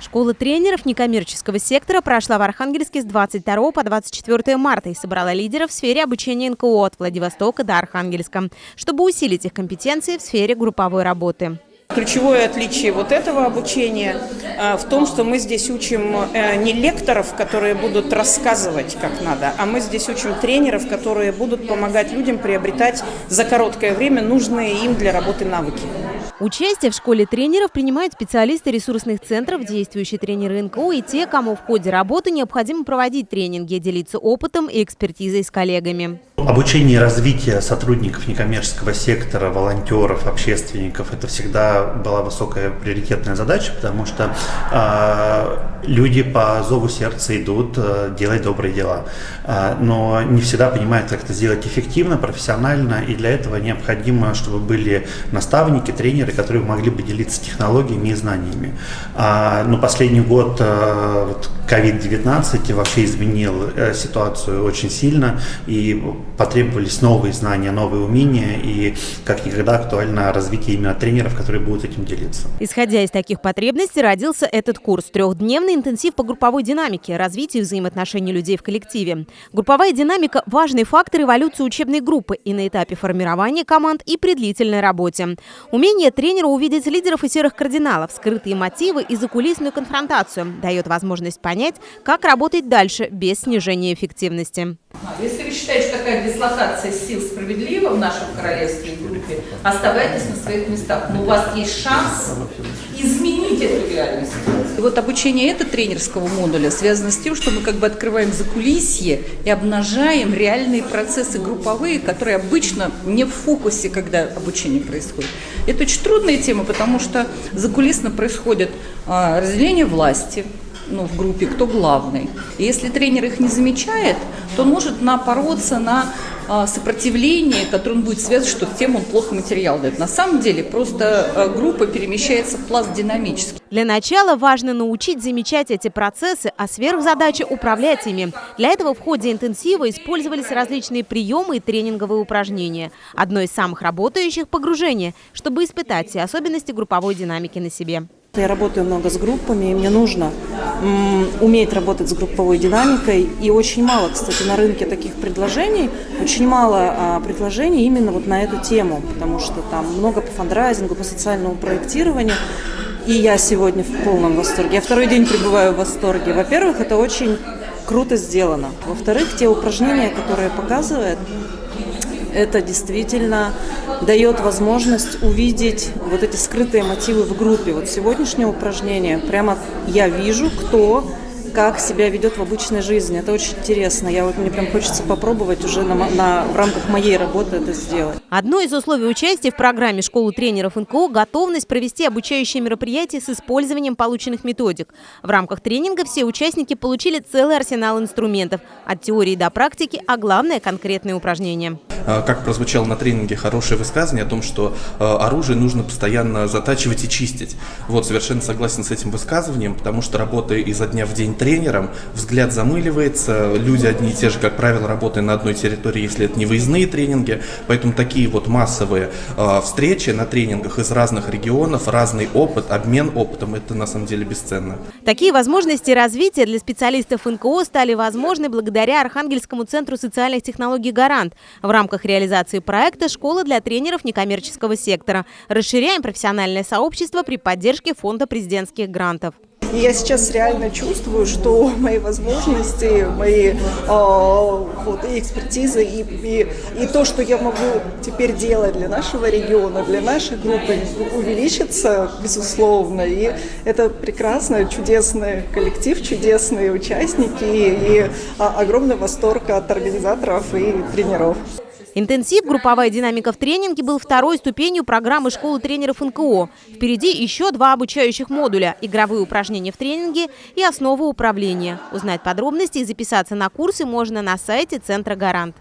Школа тренеров некоммерческого сектора прошла в Архангельске с 22 по 24 марта и собрала лидеров в сфере обучения НКО от Владивостока до Архангельска, чтобы усилить их компетенции в сфере групповой работы. Ключевое отличие вот этого обучения а, в том, что мы здесь учим э, не лекторов, которые будут рассказывать как надо, а мы здесь учим тренеров, которые будут помогать людям приобретать за короткое время нужные им для работы навыки. Участие в школе тренеров принимают специалисты ресурсных центров, действующие тренеры НКО и те, кому в ходе работы необходимо проводить тренинги, делиться опытом и экспертизой с коллегами. Обучение и развитие сотрудников некоммерческого сектора, волонтеров, общественников – это всегда была высокая приоритетная задача, потому что э, люди по зову сердца идут э, делать добрые дела, э, но не всегда понимают, как это сделать эффективно, профессионально, и для этого необходимо, чтобы были наставники, тренеры, которые могли бы делиться технологиями и знаниями. Э, но последний год э, вот, COVID-19 вообще изменил э, ситуацию очень сильно, и потребовались новые знания, новые умения, и как никогда актуально развитие именно тренеров, которые будут этим делиться. Исходя из таких потребностей, родился этот курс. Трехдневный интенсив по групповой динамике, развитию взаимоотношений людей в коллективе. Групповая динамика – важный фактор эволюции учебной группы и на этапе формирования команд, и при длительной работе. Умение тренера увидеть лидеров и серых кардиналов, скрытые мотивы и закулисную конфронтацию дает возможность понять, как работать дальше без снижения эффективности. Если вы считаете, что такая дислокация сил справедлива в нашем королевстве группе, оставайтесь на своих местах. Но у вас есть шанс изменить эту реальность. И вот обучение этого тренерского модуля связано с тем, что мы как бы открываем закулисье и обнажаем реальные процессы групповые, которые обычно не в фокусе, когда обучение происходит. Это очень трудная тема, потому что закулисно происходит а, разделение власти, ну, в группе, кто главный. И если тренер их не замечает, то он может напороться на а, сопротивление, которое он будет связывать, что тем он плохо материал дает. На самом деле просто а, группа перемещается в пласт динамически. Для начала важно научить замечать эти процессы, а сверхзадача – управлять ими. Для этого в ходе интенсива использовались различные приемы и тренинговые упражнения. Одно из самых работающих – погружение, чтобы испытать все особенности групповой динамики на себе. Я работаю много с группами, и мне нужно уметь работать с групповой динамикой. И очень мало, кстати, на рынке таких предложений, очень мало а, предложений именно вот на эту тему, потому что там много по фандрайзингу, по социальному проектированию. И я сегодня в полном восторге. Я второй день пребываю в восторге. Во-первых, это очень круто сделано. Во-вторых, те упражнения, которые показывают, это действительно дает возможность увидеть вот эти скрытые мотивы в группе. Вот сегодняшнее упражнение, прямо я вижу, кто как себя ведет в обычной жизни. Это очень интересно. Я вот мне прям хочется попробовать уже на, на, в рамках моей работы это сделать. Одно из условий участия в программе школы тренеров НКО – готовность провести обучающие мероприятия с использованием полученных методик. В рамках тренинга все участники получили целый арсенал инструментов – от теории до практики, а главное – конкретные упражнения. А, как прозвучало на тренинге хорошее высказывание о том, что а, оружие нужно постоянно затачивать и чистить. Вот, совершенно согласен с этим высказыванием, потому что работая изо дня в день тренером, взгляд замыливается, люди одни и те же, как правило, работая на одной территории, если это не выездные тренинги, поэтому такие вот массовые э, встречи на тренингах из разных регионов, разный опыт, обмен опытом, это на самом деле бесценно. Такие возможности развития для специалистов НКО стали возможны благодаря Архангельскому центру социальных технологий «Гарант» в рамках рамках реализации проекта «Школа для тренеров некоммерческого сектора». Расширяем профессиональное сообщество при поддержке Фонда президентских грантов. Я сейчас реально чувствую, что мои возможности, мои э, вот, и экспертизы, и, и, и то, что я могу теперь делать для нашего региона, для нашей группы, увеличится, безусловно. И это прекрасно, чудесный коллектив, чудесные участники и, и огромный восторг от организаторов и тренеров. Интенсив «Групповая динамика в тренинге» был второй ступенью программы школы тренеров НКО. Впереди еще два обучающих модуля – игровые упражнения в тренинге и основы управления. Узнать подробности и записаться на курсы можно на сайте Центра «Гарант».